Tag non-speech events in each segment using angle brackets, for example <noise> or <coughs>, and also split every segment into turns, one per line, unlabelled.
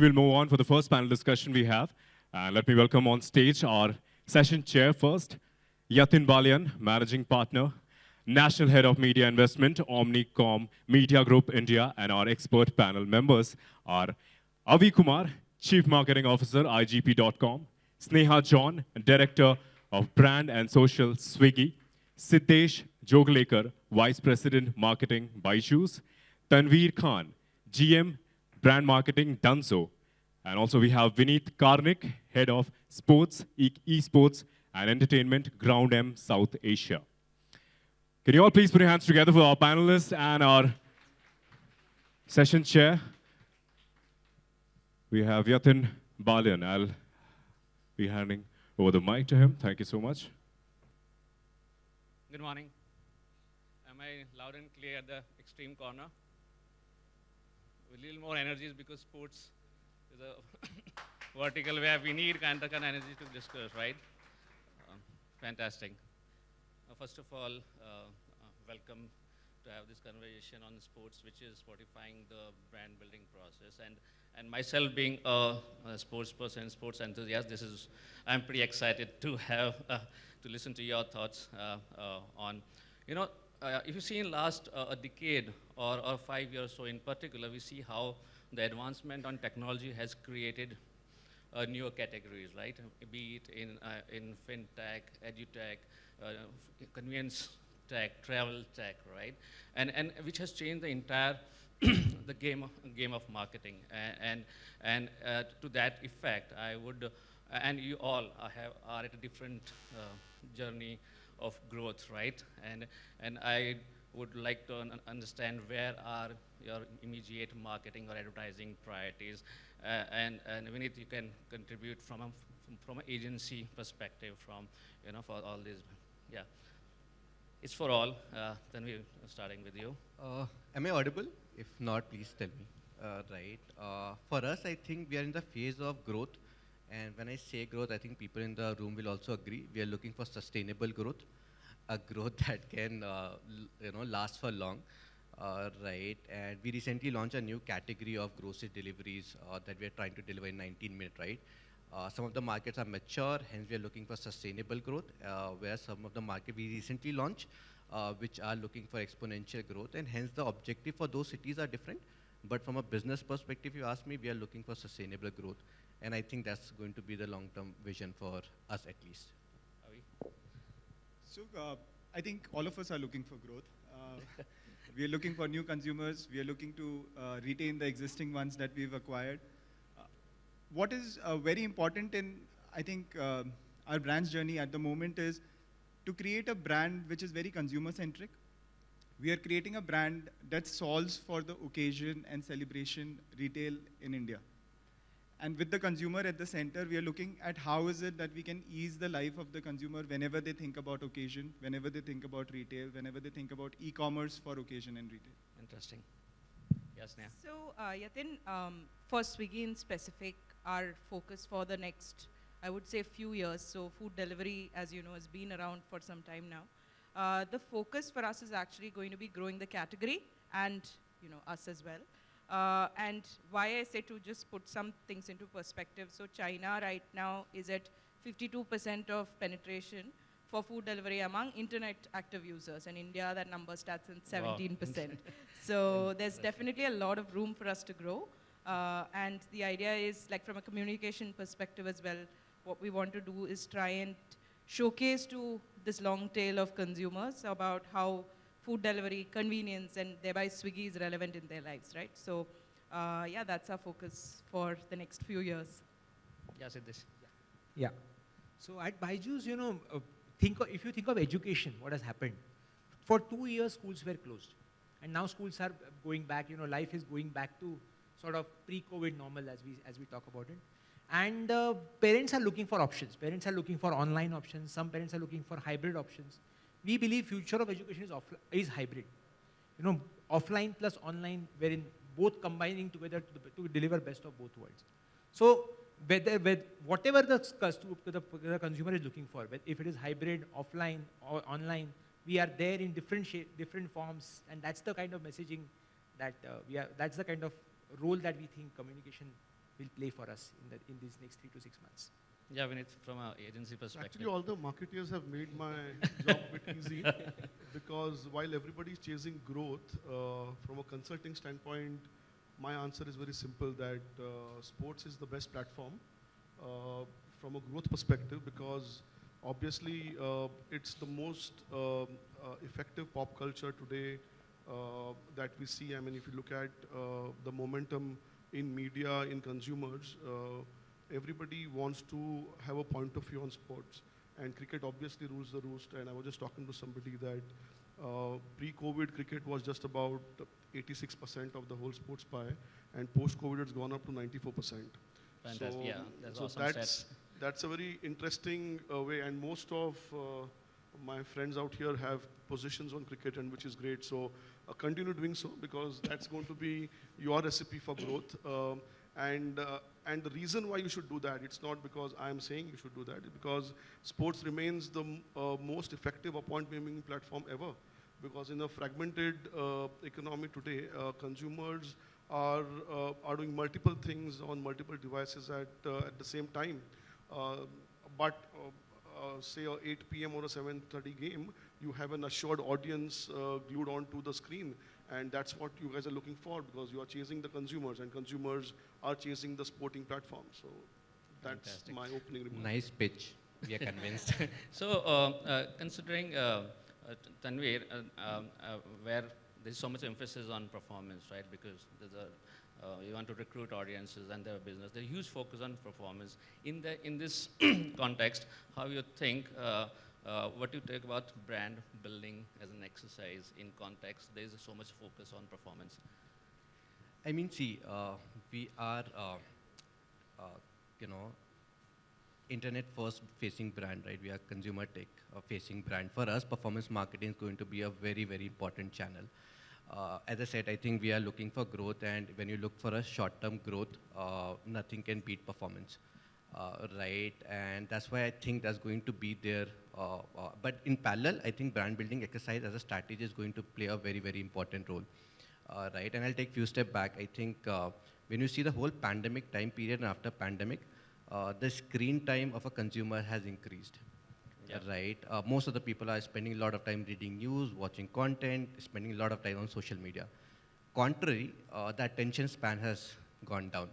We'll move on for the first panel discussion we have. Uh, let me welcome on stage our session chair first, Yatin Balian, Managing Partner, National Head of Media Investment, Omnicom Media Group India, and our expert panel members are Avi Kumar, Chief Marketing Officer, IGP.com, Sneha John, Director of Brand and Social, Swiggy, Siddesh Joglekar, Vice President, Marketing, Byju's, Tanveer Khan, GM, Brand Marketing, Dunzo, and also we have Vineet Karnik, Head of Sports, e Esports, and Entertainment, GroupM, South Asia. Can you all please put your hands together for our panelists and our session chair? We have Yatin Balian. I'll be handing over the mic to him. Thank you so much.
Good morning. Am I loud and clear at the extreme corner? A little more energies because sports is a <coughs> vertical where we need kind of, kind of energy to discuss, right? Um, fantastic. First of all, uh, uh, welcome to have this conversation on sports, which is fortifying the brand building process. And, and myself being a, a sports person, sports enthusiast, this is, I'm pretty excited to have, uh, to listen to your thoughts on, you know, uh, if you see in last a decade or, or five years so in particular, we see how the advancement on technology has created uh, newer categories, right? Be it in, uh, in fintech, edutech, uh, convenience tech, travel tech, right? And, and which has changed the entire <clears throat> the game of, game of marketing. And, and, and uh, to that effect, I would, uh, and you all have, are at a different uh, journey of growth, right? And, and I would like to un understand where are your immediate marketing or advertising priorities. Uh, and, and Vineet, you can contribute from a, from an agency perspective from, you know, for all these, yeah. It's for all. Uh, then we're starting with you.
Uh, am I audible? If not, please tell me. Uh, right. Uh, for us, I think we are in the phase of growth. And when I say growth, I think people in the room will also agree. We are looking for sustainable growth, a growth <laughs> that can, uh, you know, last for long. Uh, right, and we recently launched a new category of grocery deliveries uh, that we are trying to deliver in 19 minutes, right? Uh, some of the markets are mature, hence we are looking for sustainable growth, uh, where some of the market we recently launched, uh, which are looking for exponential growth, and hence the objective for those cities are different. But from a business perspective, you ask me, we are looking for sustainable growth. And I think that's going to be the long-term vision for us at least.
So uh, I think all of us are looking for growth. <laughs> We are looking for new consumers. We are looking to uh, retain the existing ones that we've acquired. Uh, what is uh, very important in, I think, uh, our brand's journey at the moment is to create a brand which is very consumer-centric. We are creating a brand that solves for the occasion and celebration retail in India. And with the consumer at the center, we are looking at how is it that we can ease the life of the consumer whenever they think about occasion, whenever they think about retail, whenever they think about e-commerce for occasion and retail.
Interesting. Yes, Neha.
So, uh, Yatin, um, for Swiggy in specific, our focus for the next, I would say, few years. So, food delivery, as you know, has been around for some time now. Uh, the focus for us is actually going to be growing the category and, you know, us as well. Uh, and why I say to just put some things into perspective. So China right now is at 52% of penetration for food delivery among internet active users. And India, that number starts at 17%. Wow. <laughs> so there's definitely a lot of room for us to grow. Uh, and the idea is, like from a communication perspective as well, what we want to do is try and showcase to this long tail of consumers about how food delivery, convenience, and thereby Swiggy is relevant in their lives, right? So, uh, yeah, that's our focus for the next few years.
Yeah, Siddesh.
Yeah. So at Byju's, you know, uh, think of, if you think of education, what has happened? For two years, schools were closed. And now schools are going back, you know, life is going back to sort of pre-COVID normal as we, as we talk about it. And uh, parents are looking for options. Parents are looking for online options. Some parents are looking for hybrid options we believe future of education is, is hybrid. You know, offline plus online, wherein both combining together to, to deliver best of both worlds. So whether, whether, whatever the, the, the, consumer is looking for, if it is hybrid, offline, or online, we are there in different shape, different forms, and that's the kind of messaging that uh, we are, that's the kind of role that we think communication will play for us in, the, in these next three to six months.
Yeah, I mean, it's from an agency perspective.
Actually, all the marketeers have made my job a bit easy <laughs> because while everybody is chasing growth, uh, from a consulting standpoint, my answer is very simple that uh, sports is the best platform uh, from a growth perspective because obviously uh, it's the most um, uh, effective pop culture today uh, that we see. I mean, if you look at uh, the momentum in media, in consumers, uh, everybody wants to have a point of view on sports. And cricket obviously rules the roost. And I was just talking to somebody that uh, pre-COVID cricket was just about 86% of the whole sports pie, and post-COVID it's gone up to 94%.
Fantastic.
So,
yeah, that's
so
awesome.
that's that's a very interesting uh, way, and most of uh, my friends out here have positions on cricket, and which is great. So uh, continue doing so because that's going to be your recipe for growth. Um, and uh, and the reason why you should do that, it's not because I'm saying you should do that, because sports remains the uh, most effective appointment platform ever. Because in a fragmented uh, economy today, uh, consumers are uh, are doing multiple things on multiple devices at uh, at the same time. But say a 8 p.m. or a 7:30 game, you have an assured audience glued onto the screen, and that's what you guys are looking for because you are chasing the consumers, and consumers are chasing the sporting platform. So that's
Fantastic.
my opening remark.
Nice pitch. We are convinced. <laughs>
So, uh, uh, considering uh, uh, Tanveer, uh, um, uh, where there's so much emphasis on performance, right? Because there's a uh, you want to recruit audiences and their business. There's huge focus on performance. In the in this <clears throat> context, how you think? Uh, uh, what you take about brand building as an exercise in context? There is so much focus on performance.
I mean, see, uh, we are, uh, uh, you know, internet first facing brand, right? We are consumer tech uh, facing brand. For us, performance marketing is going to be a very, very important channel. Uh, as I said, I think we are looking for growth, and when you look for a short-term growth, nothing can beat performance, right? And that's why I think that's going to be there. Uh, uh, but in parallel, I think brand building exercise as a strategy is going to play a very, very important role uh, right? And I'll take few step back. I think uh, when you see the whole pandemic time period and after pandemic, uh, the screen time of a consumer has increased,
Yeah.
right? Uh, most of the people are spending a lot of time reading news, watching content, spending a lot of time on social media. Contrary, uh, the attention span has gone down.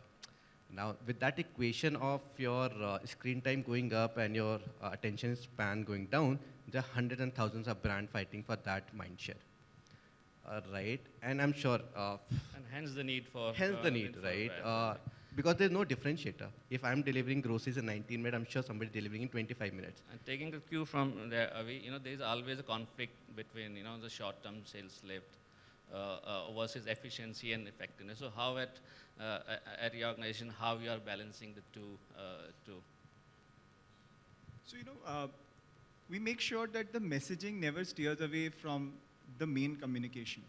Now, with that equation of your uh, screen time going up and your uh, attention span going down, there are hundreds and thousands of brand fighting for that mind share. Uh, right, and I'm sure, uh,
And hence the need for
hence
uh,
the need, right? Uh, because there's no differentiator. If I'm delivering groceries in 19 minutes, I'm sure somebody delivering in 25 minutes.
And taking the cue from there, uh, we, you know, there is always a conflict between, you know, the short-term sales lift uh, uh, versus efficiency and effectiveness. So how at, uh, at your organization, how you are balancing the two, uh, two?
So, you know, uh, we make sure that the messaging never steers away from the main communication.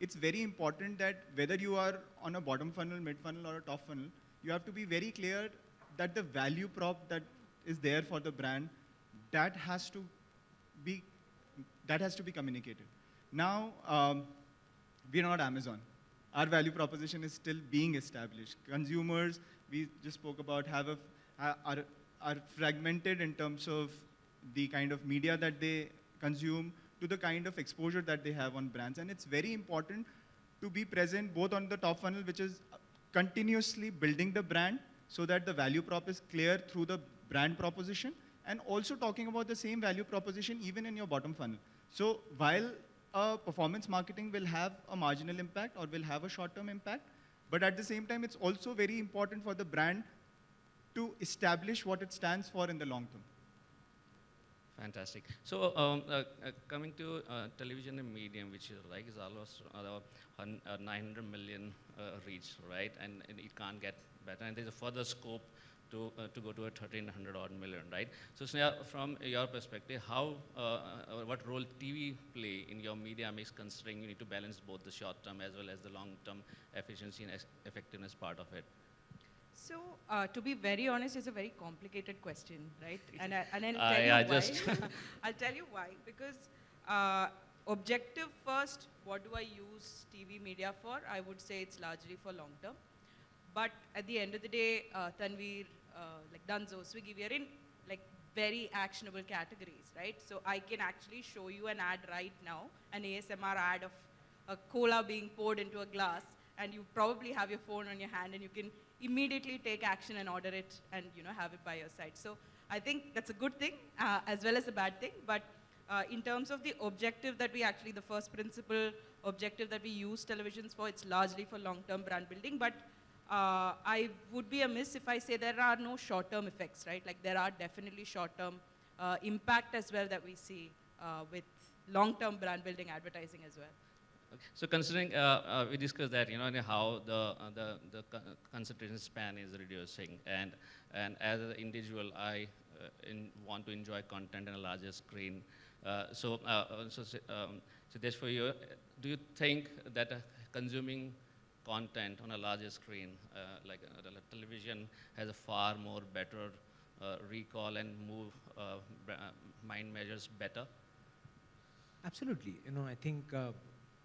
It's very important that whether you are on a bottom funnel, mid funnel, or a top funnel, you have to be very clear that the value prop that is there for the brand, that has to be, that has to be communicated. Now, um, we're not Amazon. Our value proposition is still being established. Consumers, we just spoke about, have a, are, are fragmented in terms of the kind of media that they consume to the kind of exposure that they have on brands. And it's very important to be present both on the top funnel, which is continuously building the brand so that the value prop is clear through the brand proposition, and also talking about the same value proposition even in your bottom funnel. So while uh, performance marketing will have a marginal impact or will have a short-term impact, but at the same time, it's also very important for the brand to establish what it stands for in the long term.
Fantastic. So um, uh, uh, coming to uh, television and medium, which is like is almost uh, uh, 900 million uh, reach, right? And, and it can't get better. And there's a further scope to uh, to go to a 1300 odd million, right? So Sneha, from your perspective, how uh, uh, what role TV play in your media mix, considering you need to balance both the short term as well as the long term efficiency and effectiveness part of it?
So, uh, to be very honest, it's a very complicated question, right? And, I, and I'll <laughs> tell you why.
just- <laughs>
I'll tell you why. Because uh, objective first what do I use TV media for, I would say it's largely for long term. But at the end of the day, uh, Tanveer, uh, like Dunzo, Swiggy, we are in like very actionable categories, right? So I can actually show you an ad right now, an ASMR ad of a cola being poured into a glass, and you probably have your phone on your hand, and you can immediately take action and order it, and you know have it by your side. So I think that's a good thing uh, as well as a bad thing. But uh, in terms of the objective that we actually, the first principle objective that we use televisions for, it's largely for long-term brand building. But uh, I would be amiss if I say there are no short-term effects, right? Like there are definitely short-term uh, impact as well that we see uh, with long-term brand building advertising as well.
So considering, uh, uh, we discussed that, you know, how the, uh, the, the concentration span is reducing. And, and as an individual, I in, want to enjoy content on a larger screen. So, so, um, Siddesh, for you, do you think that consuming content on a larger screen, uh, like uh, television, has a far more better uh, recall and move mind measures better?
Absolutely. You know, I think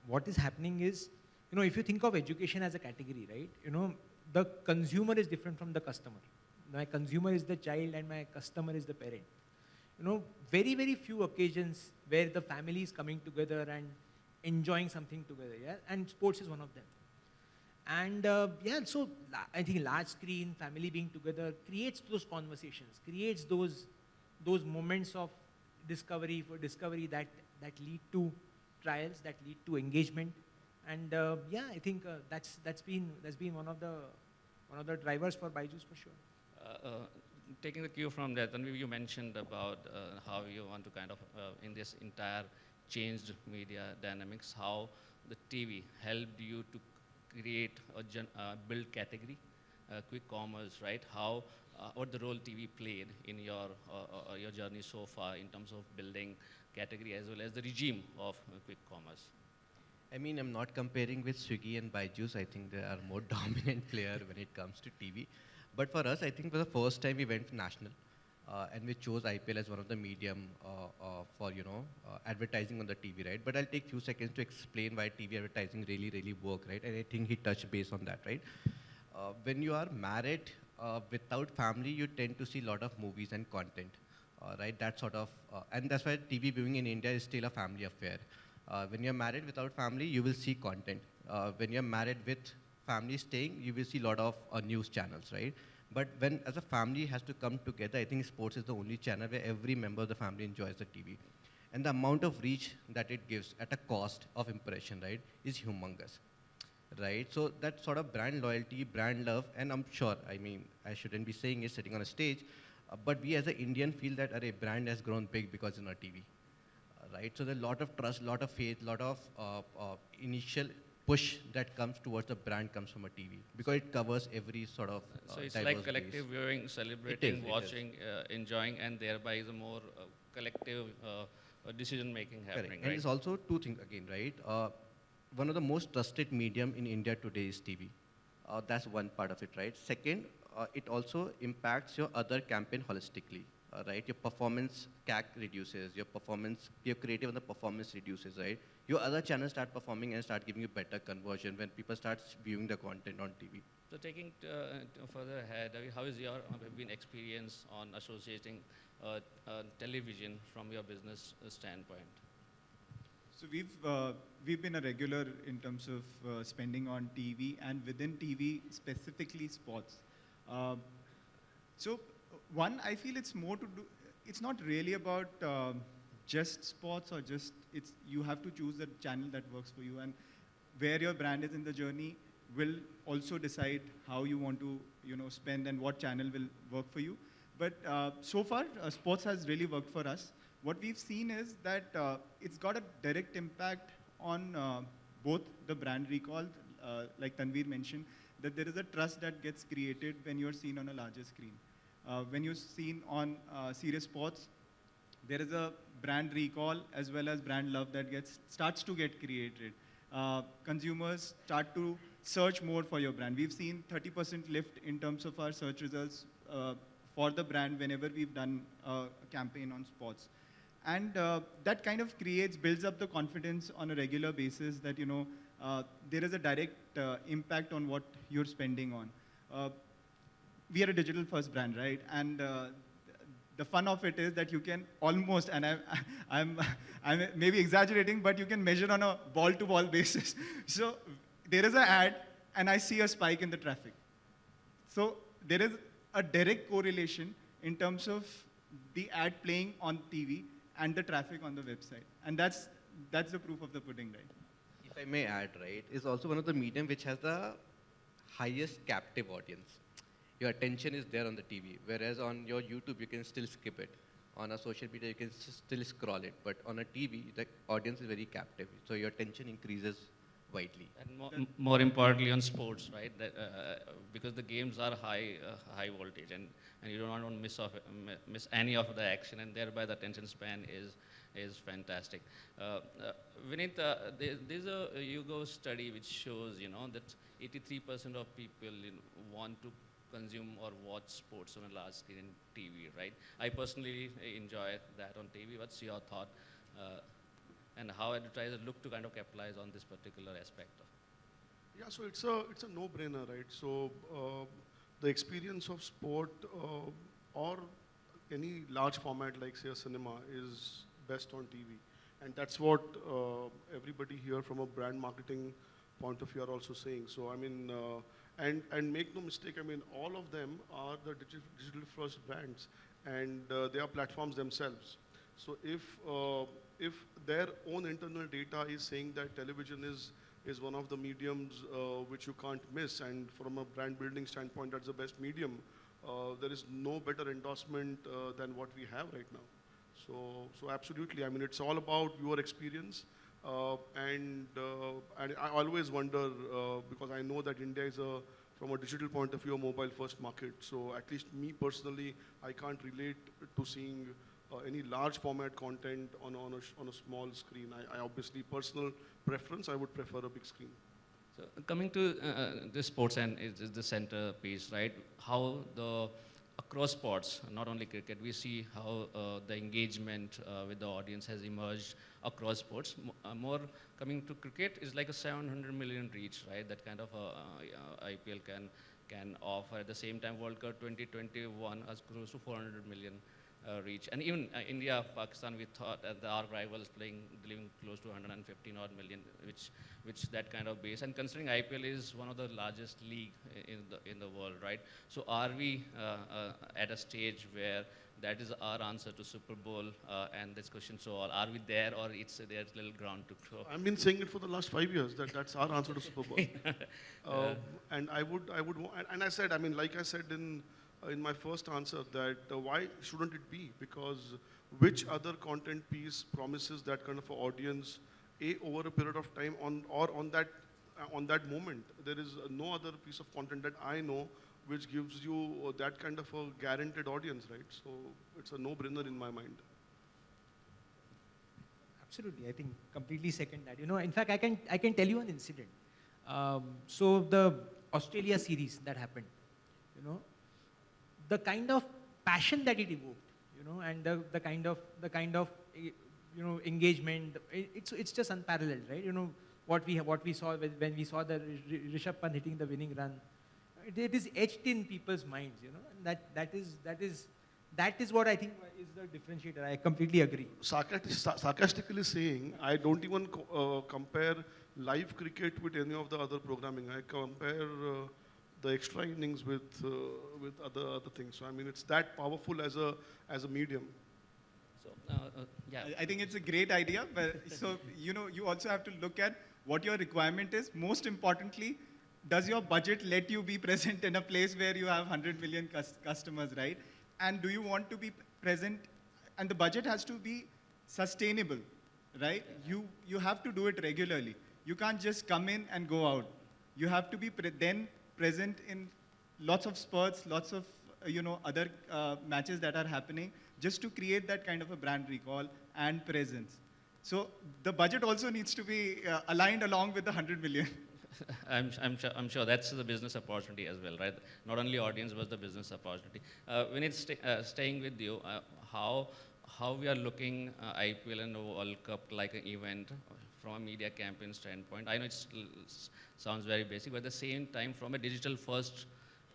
what is happening is, you know, if you think of education as a category, right? You know, the consumer is different from the customer. My consumer is the child and my customer is the parent. You know, very, very few occasions where the family is coming together and enjoying something together, yeah? And sports is one of them. And uh, yeah, so I think large screen, family being together creates those conversations, creates those those moments of discovery for discovery that that lead to trials, that lead to engagement. And uh, yeah, I think uh, that's that's been that's been one of the one of the drivers for Byju's for sure.
Uh, uh, taking the cue from that, Tanvi, you mentioned about uh, how you want to kind of, in this entire changed media dynamics, how the TV helped you to create or uh, build category, uh, quick commerce, right? How, uh, what the role TV played in your, uh, uh, your journey so far in terms of building category as well as the regime of quick commerce?
I mean, I'm not comparing with Swiggy and Byju's. I think they are more <laughs> dominant player when it comes to TV. But for us, I think for the first time we went national, and we chose IPL as one of the medium uh, uh, for you know uh, advertising on the TV, right? But I'll take few seconds to explain why TV advertising really, really work, right? And I think he touched base on that, right? Uh, when you are married uh, without family, you tend to see a lot of movies and content, uh, right? That sort of, uh, and that's why TV viewing in India is still a family affair. Uh, when you're married without family, you will see content. Uh, when you're married with family staying, you will see a lot of uh, news channels, right? But when as a family has to come together, I think sports is the only channel where every member of the family enjoys the TV. And the amount of reach that it gives at a cost of impression, right, is humongous right? So that sort of brand loyalty, brand love, and I'm sure, I mean, I shouldn't be saying it sitting on a stage, uh, but we as an Indian feel that a brand has grown big because in our TV, right? So there's a lot of trust, lot of faith, lot of uh, uh, initial push that comes towards the brand comes from a TV because it covers every sort of. Uh,
So it's like collective
base.
viewing, celebrating,
is.
watching, uh, enjoying, and thereby is a more uh, collective uh, uh, decision making
Correct.
happening,
And
right?
it's also two things again, right? Uh, one of the most trusted medium in India today is TV. Uh, that's one part of it, right? Second, uh, it also impacts your other campaign holistically, uh, right? Your performance CAC reduces, your performance, your creative and the performance reduces, right? Your other channels start performing and start giving you better conversion when people start viewing the content on TV.
So taking uh, t- further ahead, how is your uh, been experience on associating uh, uh, television from your business uh, standpoint?
So we've uh, we've been a regular in terms of uh, spending on TV and within TV specifically sports. Uh, so uh, one, I feel it's more to do. It's not really about um just sports or just it's. You have to choose the channel that works for you and where your brand is in the journey will also decide how you want to you know spend and what channel will work for you. But uh, so far, uh, sports has really worked for us. What we've seen is that uh, it's got a direct impact on uh, both the brand recall, uh, like Tanveer mentioned, that there is a trust that gets created when you're seen on a larger screen. Uh, when you're seen on uh, serious sports, there is a brand recall as well as brand love that gets starts to get created. Uh, consumers start to search more for your brand. We've seen 30% lift in terms of our search results uh, for the brand whenever we've done a campaign on sports. and uh, that kind of creates, builds up the confidence on a regular basis that, you know, uh, there is a direct impact on what you're spending on. We are a digital first brand, right? And uh, the fun of it is that you can almost, and I'm, <laughs> I'm, I'm maybe exaggerating, but you can measure on a ball to ball basis. So there is an ad, and I see a spike in the traffic. So there is a direct correlation in terms of the ad playing on TV and the traffic on the website. And that's, that's the proof of the pudding, right?
If I may add, right, is also one of the medium which has the highest captive audience. Your attention is there on the TV, whereas on your YouTube you can still skip it. On a social media you can still scroll it, but on a TV the audience is very captive, so your attention increases widely.
And more, more importantly on sports, right? That, uh, because the games are high, uh, high voltage, and, and you don't want to miss off, mi- miss any of the action, and thereby the attention span is is fantastic. Uh, uh, uh, there, there's a YouGov study which shows, you know, that 83% of people you know, want to consume or watch sports on a large screen in TV, right? I personally enjoy that on TV. What's your thought? Uh, and how advertisers look to kind of capitalize on this particular aspect
Yeah, so it's a it's a no-brainer, right? So uh, the experience of sport uh, or any large format like say a cinema is best on TV, and that's what uh, everybody here from a brand marketing point of view are also saying. So I mean, uh, and and make no mistake, I mean all of them are the digital, digital first brands, and uh, they are platforms themselves. So if uh, if their own internal data is saying that television is is one of the mediums uh, which you can't miss, and from a brand building standpoint, that's the best medium. Uh, there is no better endorsement uh, than what we have right now. So, so absolutely. I mean, it's all about your experience, and uh, and I always wonder uh, because I know that India is a from a digital point of view, a mobile-first market. So at least me personally, I can't relate to seeing uh, any large format content on, on, a, on a small screen. I, I obviously, personal preference, I would prefer a big screen.
So coming to uh, the sports and is, is the center piece, right? How the across sports, not only cricket, we see how uh, the engagement uh, with the audience has emerged across sports. M- uh, more coming to cricket is like a 700 million reach, right? That kind of uh, uh, IPL can can offer. At the same time, World Cup 2021 has close to 400 million uh, reach. And even uh, India, Pakistan, we thought that our rivals playing, delivering close to 115 odd million, which, which that kind of base. And considering IPL is one of the largest league in the, in the world, right? So are we uh, uh, at a stage where that is our answer to Super Bowl uh, and this question? So are are we there or it's there's little ground to grow?
I've been saying it for the last five years that that's our answer to Super Bowl. <laughs> uh, and I would, I would, and, and I said, I mean, like I said in in my first answer, that uh, why shouldn't it be? Because which other content piece promises that kind of audience, a over a period of time on or on that uh, on that moment? There is uh, no other piece of content that I know which gives you uh, that kind of a guaranteed audience, right? So it's a no-brainer in my mind.
Absolutely, I think completely second that. You know, in fact, I can I can tell you an incident. Um, so the Australia series that happened, you know, the kind of passion that it evoked, you know, and the, the kind of the kind of you know engagement, it, it's it's just unparalleled, right? You know what we what we saw when, we saw the Rishabh Pant hitting the winning run, it, it is etched in people's minds, you know, and that that is that is that is what I think is the differentiator. I completely agree.
sarcastic, sarcastically saying, I don't even co- uh, compare live cricket with any of the other programming. I compare uh, the extra innings with uh, with other other things. So I mean, it's that powerful as a as a medium.
So uh, uh, yeah.
I- I think it's a great idea, but <laughs> so you know, you also have to look at what your requirement is. Most importantly, does your budget let you be <laughs> present in a place where you have 100 million cus- customers, right? And do you want to be present? And the budget has to be sustainable, right? You you have to do it regularly. You can't just come in and go out. You have to be pre- then present in lots of spurts, lots of uh, you know other uh, matches that are happening, just to create that kind of a brand recall and presence. So the budget also needs to be uh, aligned along with the 100 million. <laughs>
I'm, I'm, sure, I'm sure that's the business opportunity as well, right? Not only audience, but the business opportunity. Uh, when it's uh, staying with you, uh, how, how we are looking uh, IPL and World Cup like an event from a media campaign standpoint. I know it sounds very basic, but at the same time, from a digital first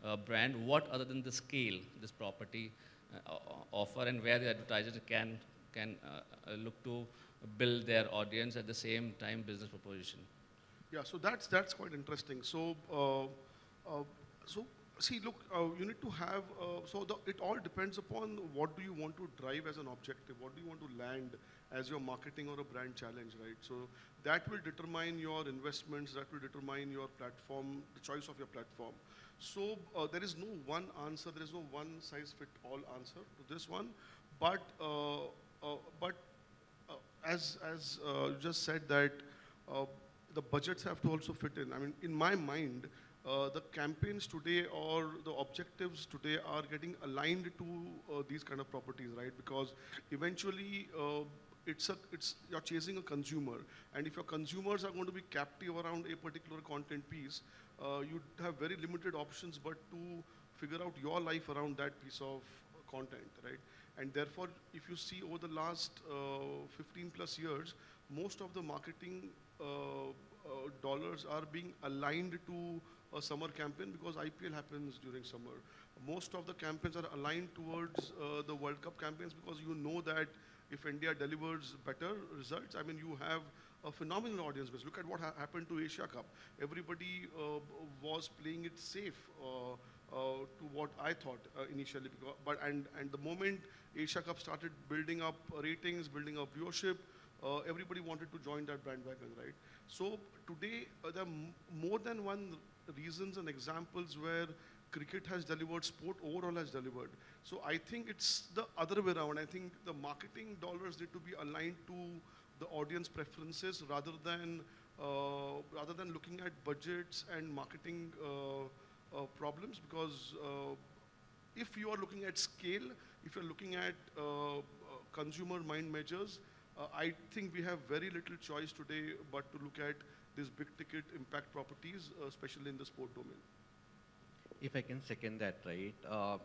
uh, brand, what other than the scale this property uh, offer and where the advertisers can, can uh, uh, look to build their audience at the same time business proposition?
Yeah, so that's, that's quite interesting. So, uh, so see, look, uh, you need to have, uh, so the, it all depends upon what do you want to drive as an objective, what do you want to land as your marketing or a brand challenge, right? So that will determine your investments, that will determine your platform, the choice of your platform. So uh, there is no one answer, there is no one size fit all answer to this one, but, uh, uh, but uh, as, as you just said that the budgets have to also fit in. I mean, in my mind, uh, the campaigns today or the objectives today are getting aligned to uh, these kind of properties, right? Because eventually uh, it's a, it's, you're chasing a consumer. And if your consumers are going to be captive around a particular content piece, uh, you have very limited options but to figure out your life around that piece of content, right? And therefore, if you see over the last uh, 15 plus years, most of the marketing dollars are being aligned to a summer campaign because IPL happens during summer. Most of the campaigns are aligned towards uh, the World Cup campaigns because you know that if India delivers better results, I mean, you have a phenomenal audience base. Look at what ha happened to Asia Cup. Everybody uh, was playing it safe uh, uh to what I thought uh, initially. Because, but and and the moment Asia Cup started building up ratings, building up viewership, uh, everybody wanted to join that bandwagon, right? So today there are more than one reasons and examples where cricket has delivered, sport overall has delivered. So I think it's the other way around. I think the marketing dollars need to be aligned to the audience preferences rather than uh, rather than looking at budgets and marketing uh, uh, problems because uh, if you are looking at scale, if you're looking at uh, uh, consumer mind measures, I think we have very little choice today but to look at these big ticket impact properties, especially in the sport domain.
If I can second that, right? Uh,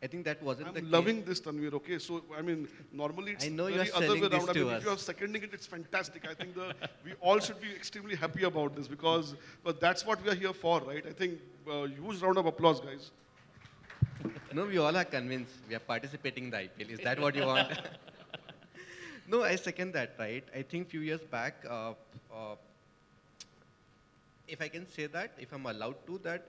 I think that wasn't
I'm
the
loving
case.
this, Tanveer, okay? So, I mean, normally it's
I know you're
other way around. I mean,
us.
if you're seconding it, it's fantastic. I think the, we all should be extremely happy about this because but that's what we are here for, right? I think uh, huge round of applause, guys.
no, we all are convinced we are participating in the IPL. Is that what you want? <laughs> no, I second that, right? I think few years back, uh, uh, if I can say that, if I'm allowed to, that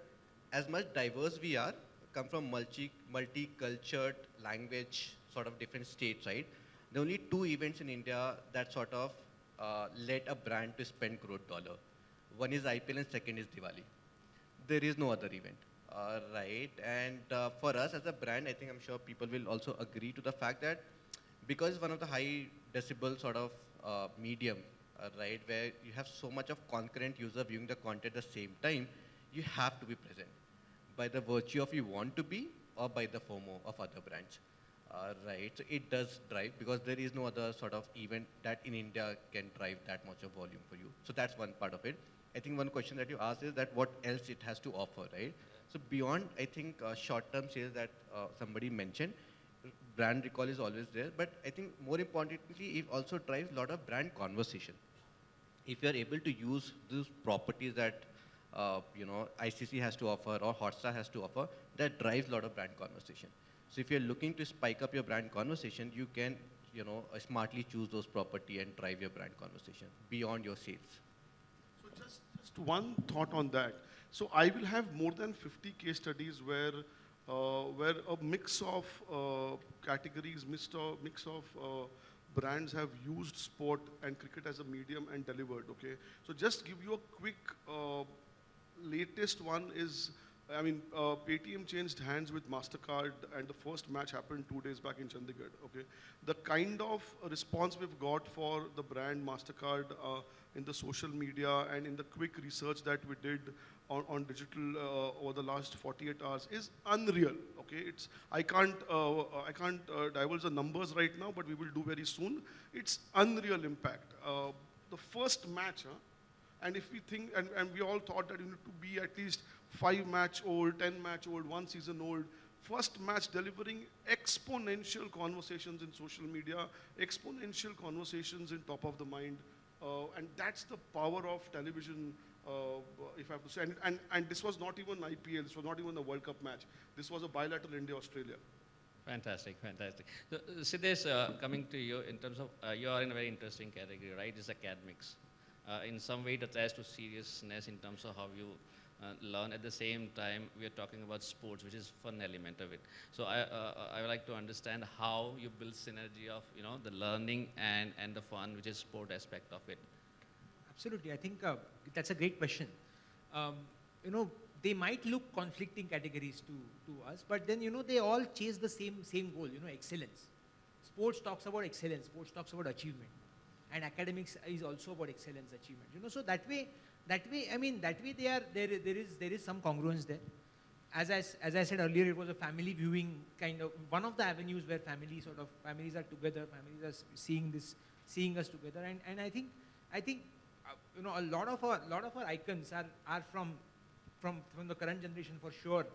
as much diverse we are, come from multi, multi-cultured language, sort of different states, right? There are only two events in India that sort of uh, led a brand to spend crore dollar. One is IPL and second is Diwali. There is no other event, uh, right? And uh, for us as a brand, I think I'm sure people will also agree to the fact that because it's one of the high decibel sort of uh, medium, right, where you have so much of concurrent user viewing the content at the same time, you have to be present by the virtue of you want to be or by the FOMO of other brands. Uh, right, so it does drive because there is no other sort of event that in India can drive that much of volume for you. So that's one part of it. I think one question that you asked is that what else it has to offer, right? So beyond, I think, uh, short-term sales that uh, somebody mentioned, brand recall is always there, but I think more importantly, it also drives a lot of brand conversation. If you're able to use those properties that uh, you know ICC has to offer or Hotstar has to offer, that drives a lot of brand conversation. So if you're looking to spike up your brand conversation, you can you know uh, smartly choose those property and drive your brand conversation beyond your sales.
So just, just one thought on that. So I will have more than 50 case studies where uh, where a mix of uh, categories, mix of, mix of uh, brands have used sport and cricket as a medium and delivered, okay? So just give you a quick, latest one is I mean, uh, Paytm changed hands with MasterCard and the first match happened two days back in Chandigarh, okay? The kind of response we've got for the brand MasterCard uh, in the social media and in the quick research that we did on, on digital uh, over the last 48 hours is unreal, okay? It's, I can't, uh, I can't uh, divulge the numbers right now, but we will do very soon. It's unreal impact. Uh, the first match, huh? And if we think, and, and we all thought that you need to be at least five match old, 10 match old, one season old. first match delivering exponential conversations in social media, exponential conversations in top of the mind. Uh, and that's the power of television, uh, if I have to say. And, and, and this was not even IPL, this was not even a World Cup match. This was a bilateral India-Australia.
Fantastic, fantastic. So, uh, Siddesh, uh, coming to you in terms of, uh, you are in a very interesting category, right? It's academics. Uh, in some way, it attires to seriousness in terms of how you uh, learn. At the same time, we are talking about sports, which is fun element of it. So I, uh, I would like to understand how you build synergy of, you know, the learning and, and the fun, which is sport aspect of it.
Absolutely. I think that's a great question. Um, you know, they might look conflicting categories to, to us, but then, you know, they all chase the same, same goal, you know, excellence. Sports talks about excellence, sports talks about achievement. And academics is also about excellence achievement. You know, so that way, that way, I mean, that way they are, there, there, is, there is some congruence there. As I, as I said earlier, it was a family viewing kind of, one of the avenues where families sort of, families are together, families are seeing this, seeing us together. And, and I think, I think, uh, you know, a lot of our, lot of our icons are, are from, from, from the current generation for sure,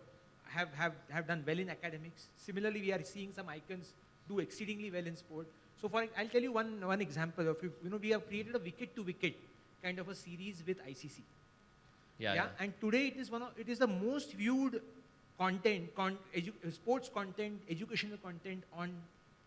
have, have, have done well in academics. Similarly, we are seeing some icons do exceedingly well in sport. So for, I'll tell you one, one example of, you know, we have created a wicket to wicket kind of a series with ICC.
Yeah, yeah.
And today it is one of, it is the most viewed content, con, edu, sports content, educational content on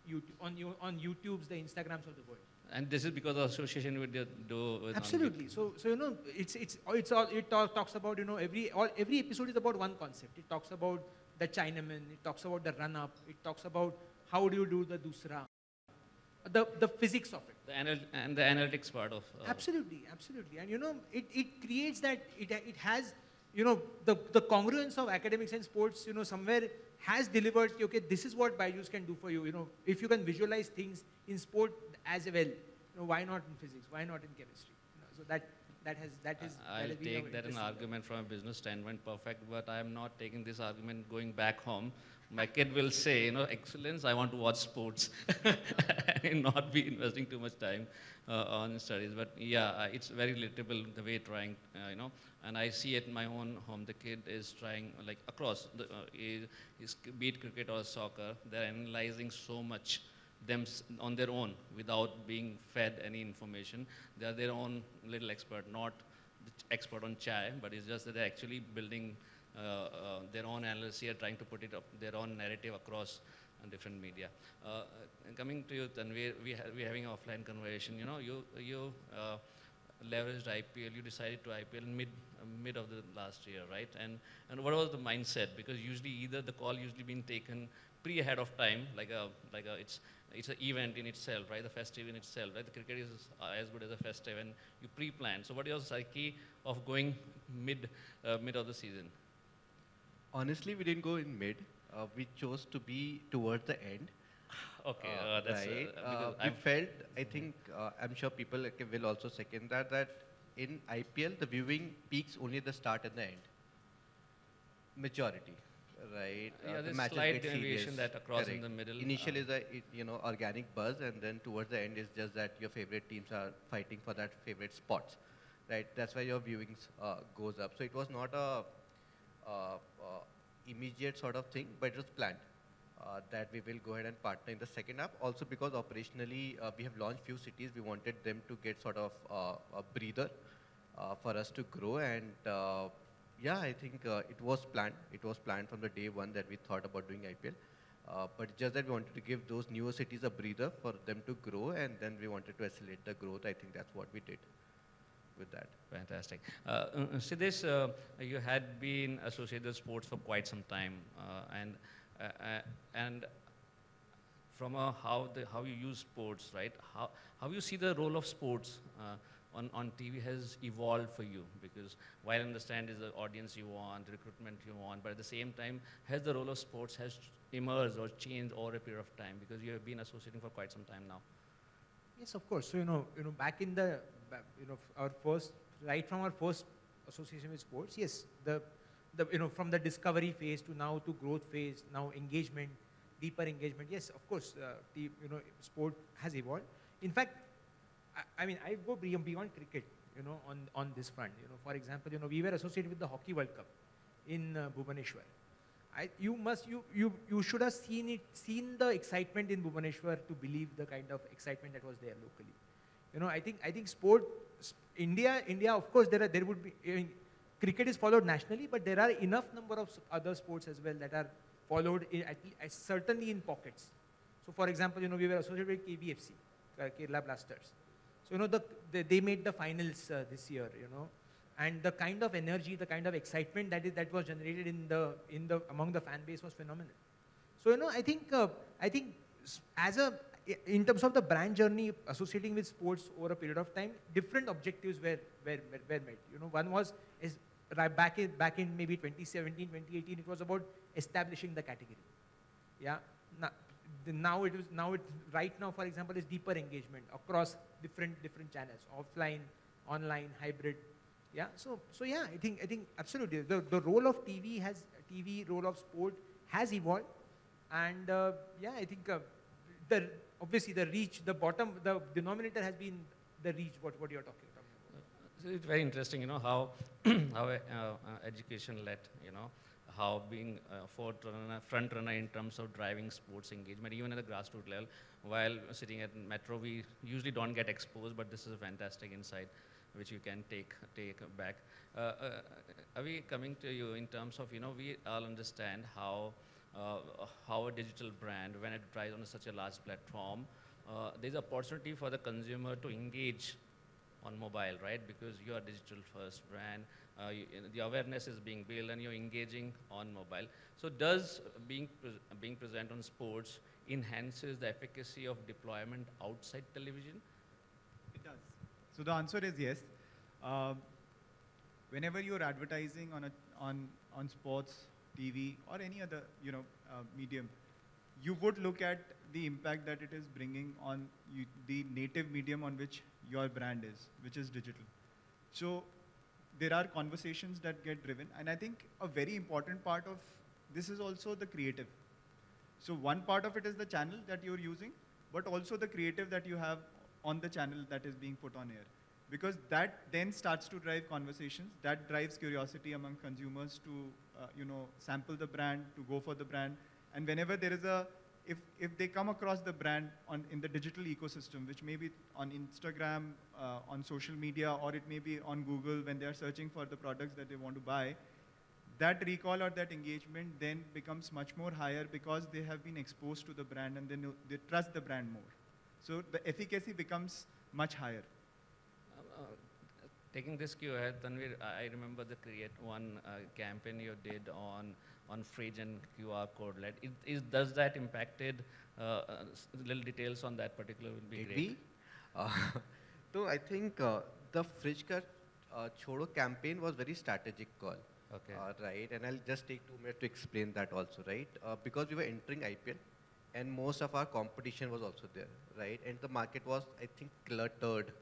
YouTube, on, on YouTube's, the Instagrams of the world.
And this is because of association with the do with
Absolutely. So, so you know, it's it's it's all it all talks about you know every all every episode is about one concept. It talks about the Chinaman. It talks about the run up. It talks about how do you do the dusra, the the physics of it.
The anal- and the analytics part of. Uh,
Absolutely, absolutely. And you know, it, it creates that, it, it has, you know, the, the congruence of academics and sports, you know, somewhere has delivered, okay, this is what Byju's can do for you. You know, if you can visualize things in sport as well, you know, why not in physics? Why not in chemistry? You know, so that, that has, that is, that
I'll
has been a
take that an argument from a business standpoint, perfect, but I am not taking this argument going back home. My kid will say, you know, excellence, I want to watch sports <laughs> and not be investing too much time uh, on studies. But yeah, uh, it's very relatable the way trying, uh, you know, and I see it in my own home. The kid is trying, like across, the, uh, is, is, cricket or soccer, they're analyzing so much them on their own without being fed any information. They are their own little expert, not the expert on chai, but it's just that they're actually building their own analysis here, trying to put it up, their own narrative across uh, different media. Uh, uh, coming to you, Tanveer, we ha- we're having an offline conversation. You know, you you uh, leveraged IPL. You decided to IPL mid uh, mid of the last year, right? And and what was the mindset? Because usually either the call usually been taken pre ahead of time, like a like a it's it's an event in itself, right? The festive in itself, right? The cricket is uh, as good as a festive, and you pre-plan. So what is your psyche of going mid uh, mid of the season?
Honestly, we didn't go in mid. Uh, we chose to be towards the end.
Okay,
Uh,
uh, that's
right.
uh,
Uh, we felt, I think, uh, I'm sure people like, will also second that, that in IPL, the viewing peaks only at the start and the end. Majority, right?
Yeah,
the
there's
matches
slight deviation that across in the middle,
Initially,
uh,
is a you know organic buzz, and then towards the end is just that your favorite teams are fighting for that favorite spots, right? That's why your viewings uh, goes up. So it was not a uh, uh, immediate sort of thing, but it was planned uh, that we will go ahead and partner in the second half. Also because operationally uh, we have launched few cities, we wanted them to get sort of uh, a breather uh, for us to grow. And uh, yeah, I think uh, it was planned. It was planned from the day one that we thought about doing IPL. Uh, but just that we wanted to give those newer cities a breather for them to grow, and then we wanted to accelerate the growth. I think that's what we did with that.
Fantastic. Uh, uh, Siddesh, uh, you had been associated with sports for quite some time, uh, and uh, uh, and from how the how you use sports, right? How how you see the role of sports on on TV has evolved for you because while I understand is the audience you want, recruitment you want, but at the same time, has the role of sports has emerged or changed over a period of time because you have been associating for quite some time now.
Yes, of course. So you know, you know, back in the, you know, our first, right from our first association with sports, yes, the, the, you know, from the discovery phase to now to growth phase, now engagement, deeper engagement. Yes, of course, uh, the, you know, sport has evolved. In fact, I, I mean, I go beyond, cricket, you know, on on this front. You know, for example, you know, we were associated with the Hockey World Cup in uh, Bhubaneswar. I, you must, you, you, you should have seen it, seen the excitement in Bhubaneswar to believe the kind of excitement that was there locally. You know, I think, I think sport, India, India, of course, there are, there would be, I mean, cricket is followed nationally, but there are enough number of other sports as well that are followed in, at, uh, certainly in pockets. So, for example, you know, we were associated with KBFC, uh, Kerala Blasters. So, you know, the, the, they made the finals uh, this year, you know, and the kind of energy, the kind of excitement that is that was generated in the in the among the fan base was phenomenal. So, you know, I think uh, I think as a in terms of the brand journey associating with sports over a period of time, different objectives were were, were, were met. You know, one was is right back in back in maybe 2017, 2018, it was about establishing the category. Yeah. Now, the, now it is now it right now, for example, is deeper engagement across different different channels, offline, online, hybrid. Yeah. So so yeah, I think I think absolutely the the role of TV has TV role of sport has evolved, and uh, yeah, I think uh, the obviously the reach, the bottom, the denominator has been the reach. What what you're talking about.
So it's very interesting, you know, how, <clears throat> how uh, uh, education led, you know, how being uh, front runner, front runner in terms of driving sports engagement, even at the grassroots level. While sitting at Metro, we usually don't get exposed, but this is a fantastic insight which you can take take back. Uh, uh, are we coming to you in terms of, you know, we all understand how how a digital brand, when it drives on such a large platform, uh, there's opportunity for the consumer to engage on mobile, right? Because you are digital first brand, uh, you, the awareness is being built and you're engaging on mobile. So does being, pres being present on sports enhances the efficacy of deployment outside television?
It does. So the answer is yes. Um, whenever you're advertising on a on on sports, TV, or any other you know uh, medium, you would look at the impact that it is bringing on you, the native medium on which your brand is, which is digital. So there are conversations that get driven, and I think a very important part of this is also the creative. So one part of it is the channel that you're using, but also the creative that you have on the channel that is being put on air. Because that then starts to drive conversations, that drives curiosity among consumers to, you know, sample the brand, to go for the brand. And whenever there is a, if, if they come across the brand on, in the digital ecosystem, which may be on Instagram, uh, on social media, or it may be on Google when they are searching for the products that they want to buy, that recall or that engagement then becomes much more higher because they have been exposed to the brand and they, they trust the brand more. So the efficacy becomes much higher.
Uh, uh, taking this cue ahead, Tanveer, I remember the create one uh, campaign you did on on fridge and QR code led. It, is, does that impacted? Uh, uh, little details on that particular would be
Did
great.
we? Uh, <laughs> so I think uh, the fridge ka chodo campaign was very strategic call.
Okay.
Uh, right, and I'll just take two minutes to explain that also, right? Uh, because we were entering IPL, and most of our competition was also there, right? And the market was, I think, cluttered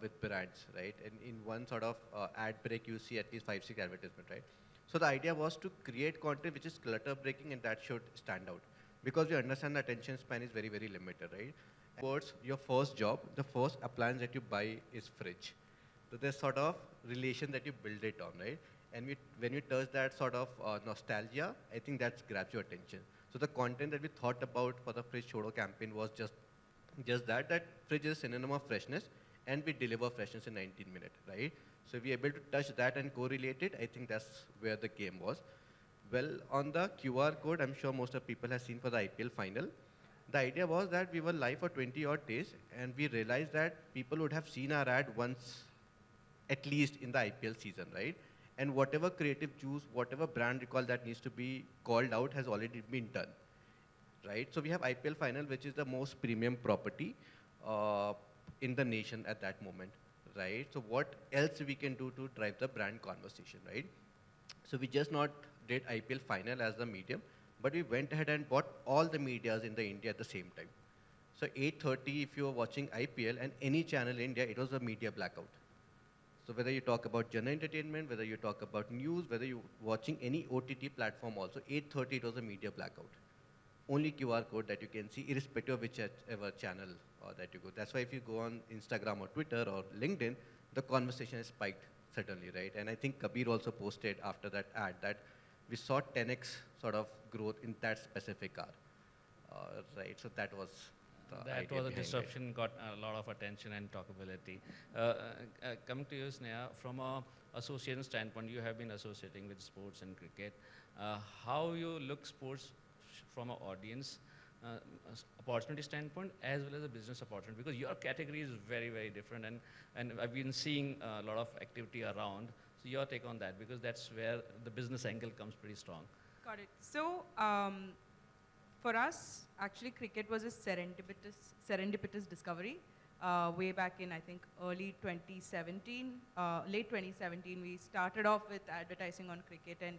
with brands, right? And in one sort of uh, ad break, you see at least five, six advertisement, right? So the idea was to create content which is clutter breaking, and that should stand out, because we understand the attention span is very, very limited, right? Towards your first job, the first appliance that you buy is fridge. So there's sort of relation that you build it on, right? And we, when you touch that sort of uh, nostalgia, I think that grabs your attention. So the content that we thought about for the Fridge Chodo campaign was just, just that, that fridge is a synonym of freshness, and we deliver freshness in 19 minutes, right? So we're able to touch that and correlate it. I think that's where the game was. Well, on the QR code, I'm sure most of people have seen for the IPL final. The idea was that we were live for 20 odd days, and we realized that people would have seen our ad once at least in the IPL season, right? And whatever creative juice, whatever brand recall that needs to be called out has already been done, right? So we have IPL final, which is the most premium property uh, in the nation at that moment, right? So what else we can do to drive the brand conversation, right? So we just not did IPL final as the medium, but we went ahead and bought all the medias in the India at the same time. So 8:30, if you were watching IPL and any channel in India, it was a media blackout. So whether you talk about general entertainment, whether you talk about news, whether you're watching any OTT platform also, 8.30 it was a media blackout. Only QR code that you can see, irrespective of whichever channel uh, that you go. That's why if you go on Instagram or Twitter or LinkedIn, the conversation is spiked, certainly, right? And I think Kabir also posted after that ad that we saw 10x sort of growth in that specific car. Uh, right, so that was the
That was a
behind it.
disruption, got a lot of attention and talkability. Uh, uh, uh, coming to you, Sneha, from a association standpoint, you have been associating with sports and cricket. Uh, how you look sports from an audience uh, opportunity standpoint as well as a business opportunity? Because your category is very, very different, and, and I've been seeing a lot of activity around. So your take on that, because that's where the business angle comes pretty strong.
Got it. So, um, for us, actually, cricket was a serendipitous, serendipitous discovery. Uh, way back in, I think, early 2017, uh, late 2017, we started off with advertising on cricket, and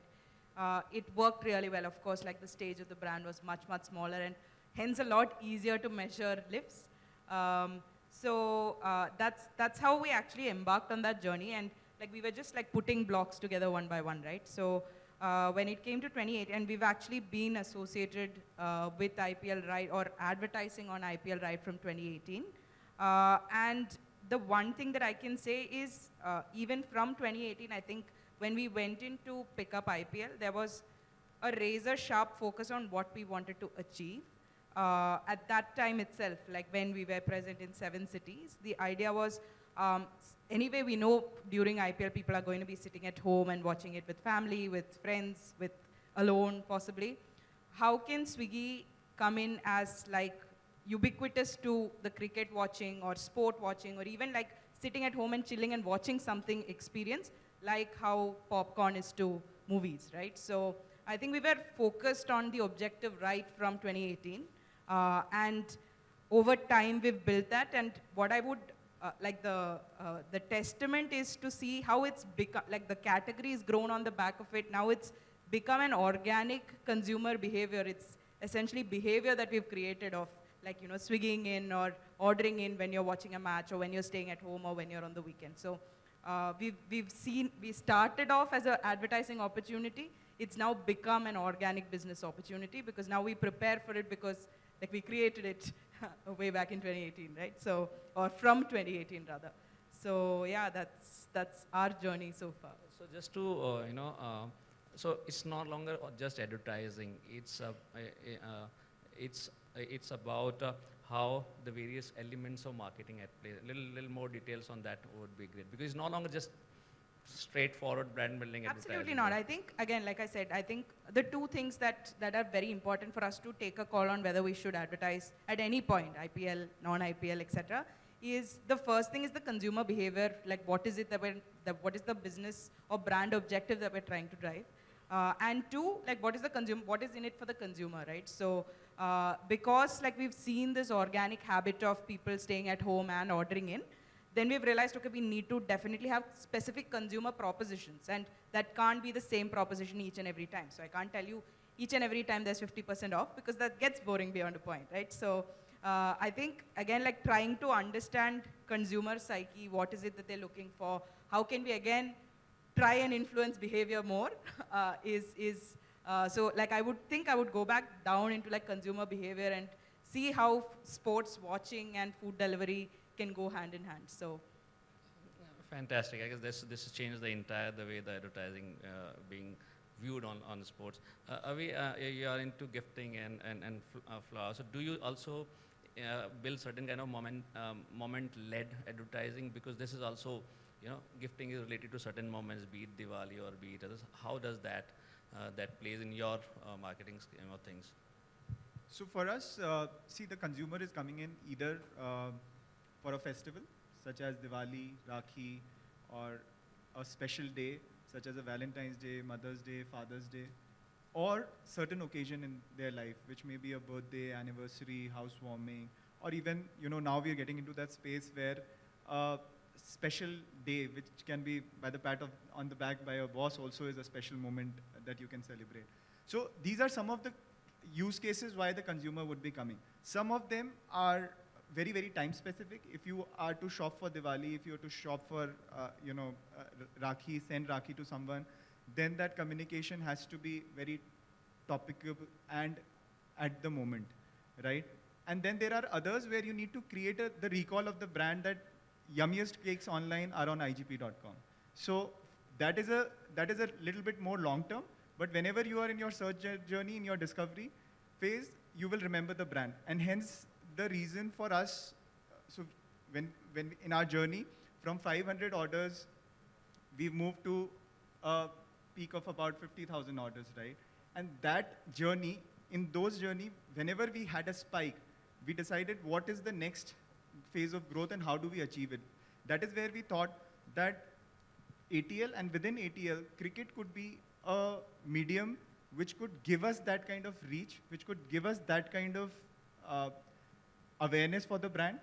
uh, it worked really well. Of course, like the stage of the brand was much, much smaller, and hence a lot easier to measure lifts. Um, so uh, that's that's how we actually embarked on that journey, and like we were just like putting blocks together one by one, right? So uh, when it came to 28, and we've actually been associated uh, with IPL right or advertising on IPL right from 2018. Uh, and the one thing that I can say is, uh, even from 2018, I think when we went in to pick up IPL, there was a razor sharp focus on what we wanted to achieve. Uh, at that time itself, like when we were present in seven cities, the idea was um, anyway, we know during IPL people are going to be sitting at home and watching it with family, with friends, with alone possibly. How can Swiggy come in as like ubiquitous to the cricket watching or sport watching or even like sitting at home and chilling and watching something experience like how popcorn is to movies, right? So I think we were focused on the objective right from 2018. Uh, and over time we've built that. And what I would uh, like the uh, the testament is to see how it's become like the category is grown on the back of it. Now it's become an organic consumer behavior. It's essentially behavior that we've created of like you know swigging in or ordering in when you're watching a match or when you're staying at home or when you're on the weekend. So uh, we've, we've seen we started off as an advertising opportunity. It's now become an organic business opportunity because now we prepare for it because like we created it <laughs> way back in 2018 right so or from 2018 rather so yeah that's that's our journey so far
So just to, uh, you know, uh, so it's no longer just advertising. It's, uh, uh, it's, uh, it's about uh, how the various elements of marketing at play. A Little, little more details on that would be great because it's no longer just straightforward brand building
Absolutely not. I think, again, like I said, I think the two things that, that are very important for us to take a call on whether we should advertise at any point, IPL, non-IPL, etc., is the first thing is the consumer behavior, like what is it that we're, that what is the business or brand objective that we're trying to drive. Uh, and two, like what is the consumer, what is in it for the consumer, right? So uh, because like we've seen this organic habit of people staying at home and ordering in, then we've realized, okay, we need to definitely have specific consumer propositions, and that can't be the same proposition each and every time. So I can't tell you each and every time there's 50% off because that gets boring beyond a point, right? So uh, I think again, like trying to understand consumer psyche, what is it that they're looking for? How can we again try and influence behavior more? <laughs> Uh, is is uh, so like I would think I would go back down into like consumer behavior and see how sports watching and food delivery can go hand in hand. So
Fantastic. I guess this this has changed the entire the way the advertising uh, being viewed on on sports. Uh, Avi, uh, you are into gifting and and and fl- uh, flowers. So do you also uh, build certain kind of moment um, moment led advertising because this is also you know gifting is related to certain moments, be it Diwali or be it others. How does that uh, that plays in your uh, marketing scheme of things?
So for us, uh, see the consumer is coming in either uh, for a festival such as Diwali, Rakhi, or a special day such as a Valentine's Day, Mother's Day, Father's Day, or certain occasion in their life, which may be a birthday, anniversary, housewarming, or even you know now we are getting into that space where a special day, which can be by the pat of on the back by a boss, also is a special moment that you can celebrate. So these are some of the use cases why the consumer would be coming. Some of them are very, very time specific. If you are to shop for Diwali, if you are to shop for, uh, you know, uh, Rakhi, send Rakhi to someone, then that communication has to be very topical and at the moment, right? And then there are others where you need to create a, the recall of the brand that yummiest cakes online are on igp.com. So that is a that is a little bit more long term, But whenever you are in your search journey, in your discovery phase, you will remember the brand. And hence, the reason for us, so when, when in our journey, from 500 orders, we've moved to a peak of about 50,000 orders, right? And that journey, in those journey, whenever we had a spike, we decided what is the next phase of growth and how do we achieve it. That is where we thought that ATL and within ATL, cricket could be a medium which could give us that kind of reach, which could give us that kind of uh, awareness for the brand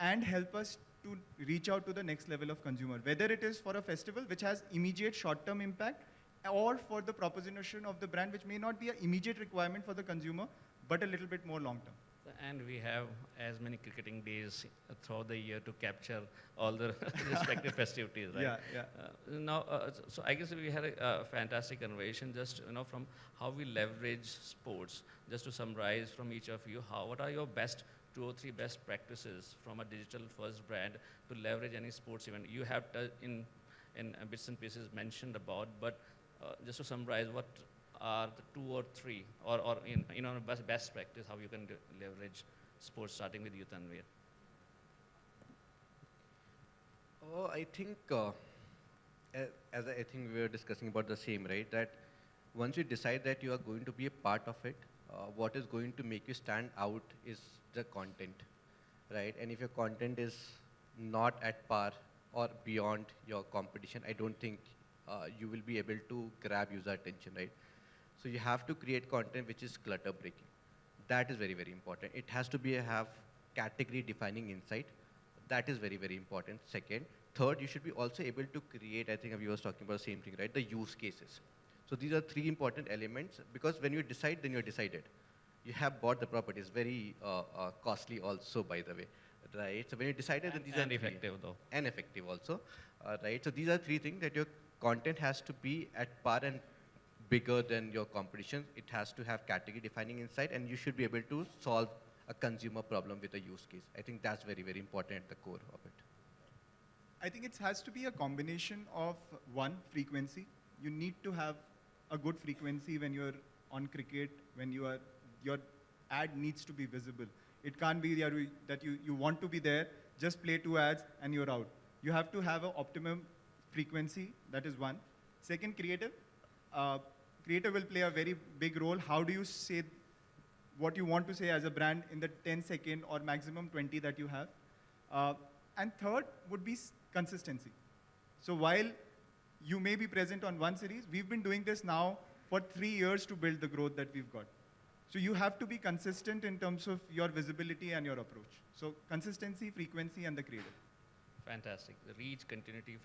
and help us to reach out to the next level of consumer. Whether it is for a festival which has immediate short-term impact or for the proposition of the brand which may not be an immediate requirement for the consumer, but a little bit more long-term.
And we have as many cricketing days throughout the year to capture all the <laughs> respective festivities, right?
Yeah, yeah.
Uh, now, uh, so- I guess we had a, uh fantastic conversation just, you know, from how we leverage sports. Just to summarize from each of you, how, what are your best two or three best practices from a digital first brand to leverage any sports event? You have in, in uh, bits and pieces mentioned about, but uh, just to summarize, what are the two or three, or, or in, you know, best, best practice, how you can leverage sports, starting with you, Tanveer?
Oh, I think, uh, as I I think we were discussing about the same, right? That once you decide that you are going to be a part of it, uh, what is going to make you stand out is the content, right? And if your content is not at par or beyond your competition, I don't think uh, you will be able to grab user attention, right? So you have to create content which is clutter breaking. That is very, very important. It has to be a, have category defining insight. That is very, very important. Second, third, you should be also able to create, I think we was talking about the same thing, right? The use cases. So these are three important elements because when you decide, then you're decided. You have bought the property. It's very uh, uh, costly also, by the way, right? So when you decided, then
And-
these
and
are three.
effective, though.
And effective also, uh, right? So these are three things that your content has to be at par and bigger than your competition. It has to have category defining insight and you should be able to solve a consumer problem with a use case. I think that's very, very important at the core of it.
I think it has to be a combination of one frequency. You need to have a good frequency when you're on cricket, when you are your ad needs to be visible. It can't be that you- you, want to be there, just play two ads and you're out. You have to have an optimum frequency, that is one. Second, creative. Uh, creative will play a very big role. How do you say what you want to say as a brand in the 10 second or maximum 20 that you have. Uh, and third would be consistency. So while you may be present on one series, we've been doing this now for three years to build the growth that we've got. So you have to be consistent in terms of your visibility and your approach. So consistency, frequency, and the creative.
Fantastic. The reach, continuity,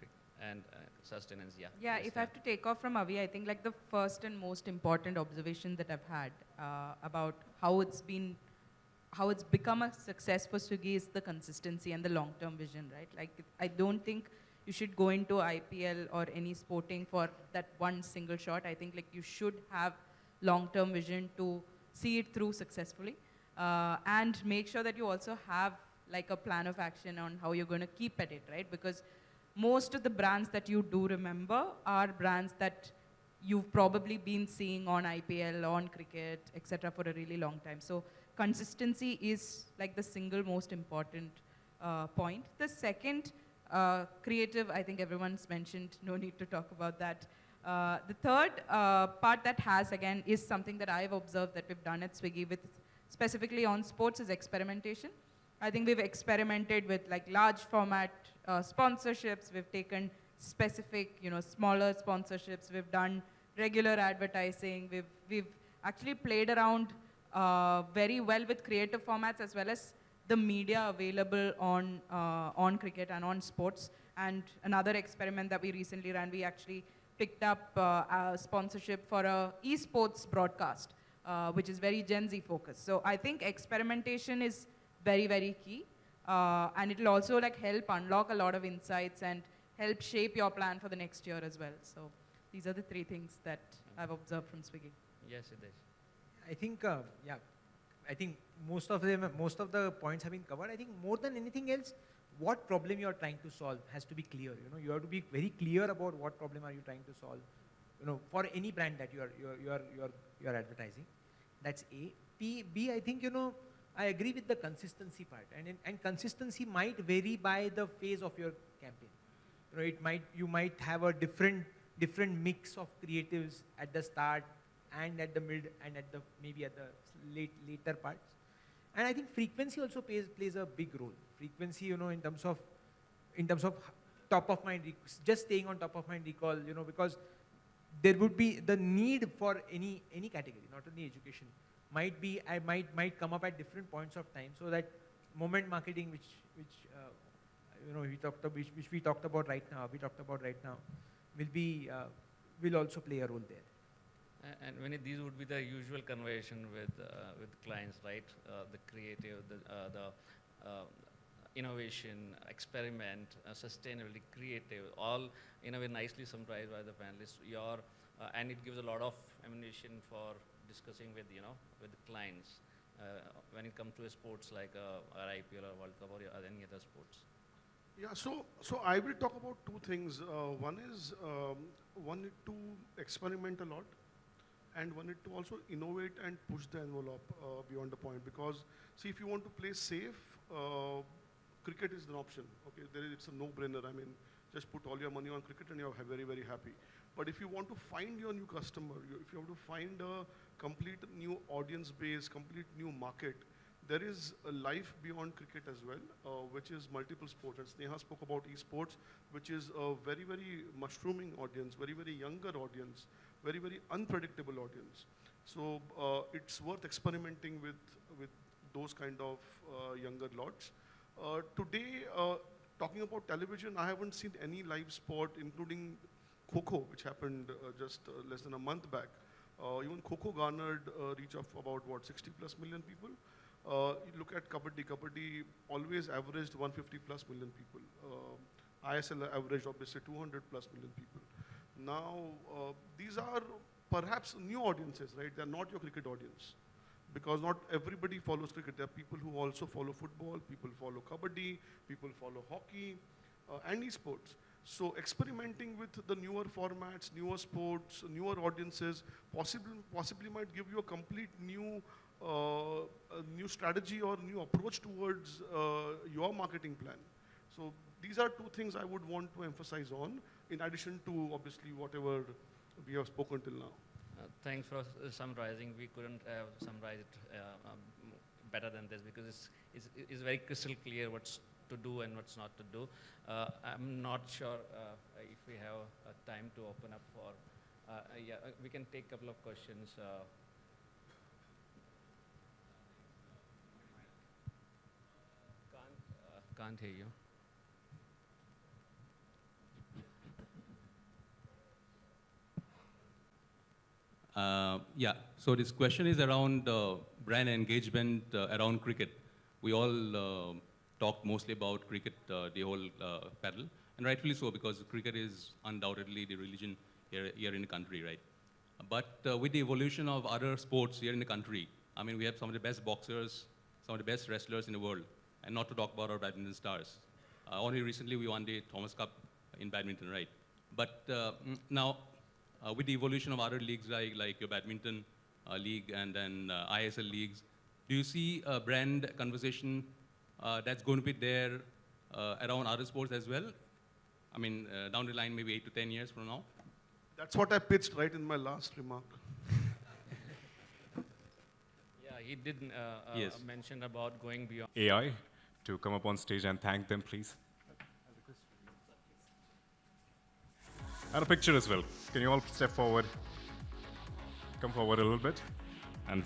and uh, sustenance, yeah.
Yeah,
Yes,
if I have to take off from Avi, I think like the first and most important observation that I've had uh, about how it's been, how it's become a success for Swiggy is the consistency and the long-term vision, right? Like I don't think you should go into IPL or any sporting for that one single shot. I think like you should have long-term vision to see it through successfully, uh, and make sure that you also have like a plan of action on how you're going to keep at it, right? Because most of the brands that you do remember are brands that you've probably been seeing on IPL, on cricket, etc. for a really long time. So consistency is like the single most important uh, point. The second, uh, creative, I think everyone's mentioned, no need to talk about that. Uh, the third uh, part that has, again, is something that I've observed that we've done at Swiggy with specifically on sports is experimentation. I think we've experimented with like large format uh, sponsorships. We've taken specific, you know, smaller sponsorships. We've done regular advertising. We've, we've actually played around uh, very well with creative formats as well as the media available on, uh, on cricket and on sports. And another experiment that we recently ran, we actually picked up uh, a sponsorship for a esports broadcast, uh, which is very Gen Z focused. So I think experimentation is very, very key. Uh, and it'll also like help unlock a lot of insights and help shape your plan for the next year as well. So these are the three things that I've observed from Swiggy.
Yes, Siddesh.
I think, uh, yeah, I think most of them, most of the points have been covered. I think more than anything else, what problem you are trying to solve has to be clear. You know, you have to be very clear about what problem are you trying to solve. you know, for any brand that you are, you are, you are, you are, you are advertising. That's A. P, B, I think, you know, I agree with the consistency part. And, and consistency might vary by the phase of your campaign. You know, it might, you might have a different, different mix of creatives at the start and at the mid and at the, maybe at the late, later parts. And I think frequency also plays, plays a big role. Frequency, you know, in terms of, in terms of top of mind, just staying on top of mind recall, you know, because there would be the need for any, any category, not only education, might be, I might, might come up at different points of time so that moment marketing, which, which, uh, you know, we talked about, which, which we talked about right now, we talked about right now, will be, uh, will also play a role there.
And when these would be the usual conversation with uh, with clients, right? Uh, the creative, the uh, the uh, innovation, experiment, uh, sustainability, creative, all in a way nicely summarized by the panelists. Your uh, and it gives a lot of ammunition for discussing with you know with the clients uh, when it comes to sports like uh, or IPL or World Cup or any other sports.
Yeah, so, so I will talk about two things. Uh, one is um, one need to experiment a lot, and one need to also innovate and push the envelope uh, beyond the point. Because see, if you want to play safe, uh, cricket is an option. Okay, it's a no-brainer. I mean, just put all your money on cricket and you're very, very happy. But if you want to find your new customer, if you have to find a complete new audience base, complete new market, there is a life beyond cricket as well, uh, which is multiple sports. And Sneha spoke about esports, which is a very, very mushrooming audience, very, very younger audience, very, very unpredictable audience. So uh, it's worth experimenting with, with those kind of uh, younger lots. Uh, today, uh, talking about television, I haven't seen any live sport, including Kho Kho, which happened uh, just uh, less than a month back. Uh, even Kho Kho garnered a reach of about what 60 plus million people. Look at Kabaddi. Kabaddi always averaged 150 plus million people. ISL averaged obviously 200 plus million people. Now these are perhaps new audiences, right? They're not your cricket audience because not everybody follows cricket. There are people who also follow football, people follow kabaddi, people follow hockey, uh, and esports. So experimenting with the newer formats, newer sports, newer audiences, possibly possibly might give you a complete new uh, a new strategy or new approach towards uh, your marketing plan. So these are two things I would want to emphasize on, in addition to obviously whatever we have spoken till now.
Uh, Thanks for summarizing. We couldn't have summarized it uh, um, better than this because it's, it's, it's very crystal clear what's to do and what's not to do. Uh, I'm not sure if we have time to open up for, yeah, we can take a couple of questions. Can't hear you.
Uh, yeah, so this question is around uh, brand engagement uh, around cricket. We all uh, talk mostly about cricket, uh, the whole uh, paddle, and rightfully so because cricket is undoubtedly the religion here, here in the country, right? But uh, with the evolution of other sports here in the country, I mean, we have some of the best boxers, some of the best wrestlers in the world, and not to talk about our badminton stars. Uh, only recently we won the Thomas Cup in badminton, right? But uh, mm, now, uh, with the evolution of other leagues like, like your badminton uh, league and then uh, ISL leagues, do you see a brand conversation uh, that's going to be there uh, around other sports as well? I mean, uh, down the line, maybe eight to 10 years from now?
That's what I pitched right in my last remark. <laughs>
Yeah, he did uh, uh,
Yes.
mention about going beyond.
AI to come up on stage and thank them, please. And a picture as well. Can you all step forward? Come forward a little bit. And